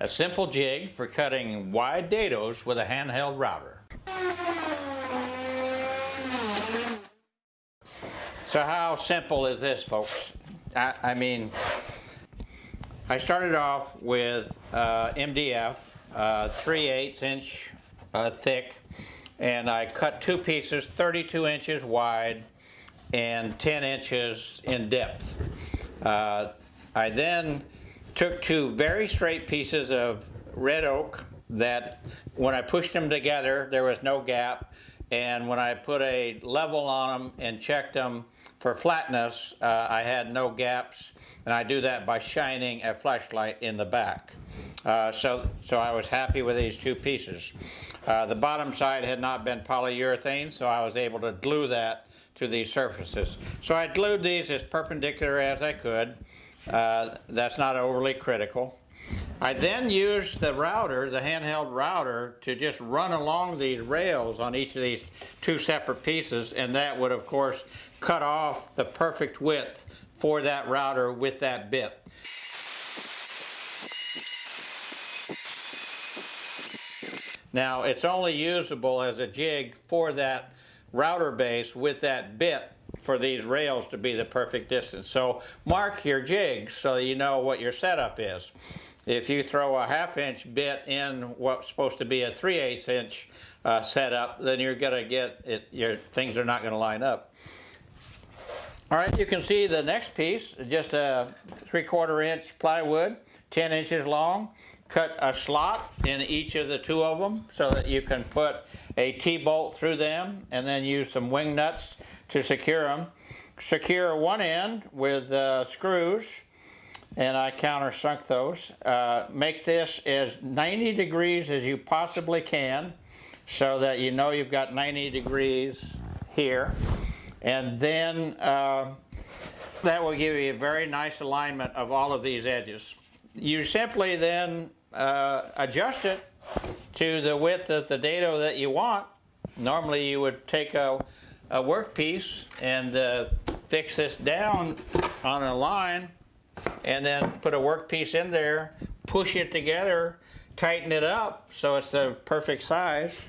a simple jig for cutting wide dados with a handheld router. So how simple is this folks? I, I mean, I started off with uh, MDF, uh, 3 8 inch uh, thick, and I cut two pieces 32 inches wide and 10 inches in depth. Uh, I then took two very straight pieces of red oak that when I pushed them together there was no gap and when I put a level on them and checked them for flatness uh, I had no gaps and I do that by shining a flashlight in the back. Uh, so, so I was happy with these two pieces. Uh, the bottom side had not been polyurethane so I was able to glue that to these surfaces. So I glued these as perpendicular as I could. Uh, that's not overly critical. I then used the router, the handheld router, to just run along these rails on each of these two separate pieces and that would of course cut off the perfect width for that router with that bit. Now it's only usable as a jig for that router base with that bit for these rails to be the perfect distance. So mark your jigs so you know what your setup is. If you throw a half inch bit in what's supposed to be a 3 8 inch uh, setup, then you're going to get it, your things are not going to line up. All right, you can see the next piece, just a 3 quarter inch plywood, 10 inches long cut a slot in each of the two of them so that you can put a T-bolt through them and then use some wing nuts to secure them. Secure one end with uh, screws and I countersunk those. Uh, make this as 90 degrees as you possibly can so that you know you've got 90 degrees here and then uh, that will give you a very nice alignment of all of these edges. You simply then uh, adjust it to the width of the dado that you want. Normally you would take a, a workpiece and uh, fix this down on a line and then put a workpiece in there, push it together, tighten it up so it's the perfect size.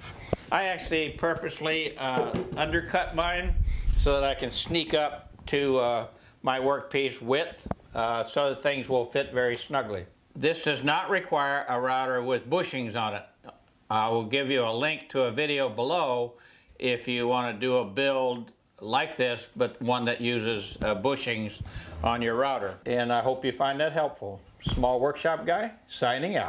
I actually purposely uh, undercut mine so that I can sneak up to uh, my workpiece width uh, so that things will fit very snugly. This does not require a router with bushings on it. I will give you a link to a video below if you want to do a build like this, but one that uses uh, bushings on your router. And I hope you find that helpful. Small Workshop Guy, signing out.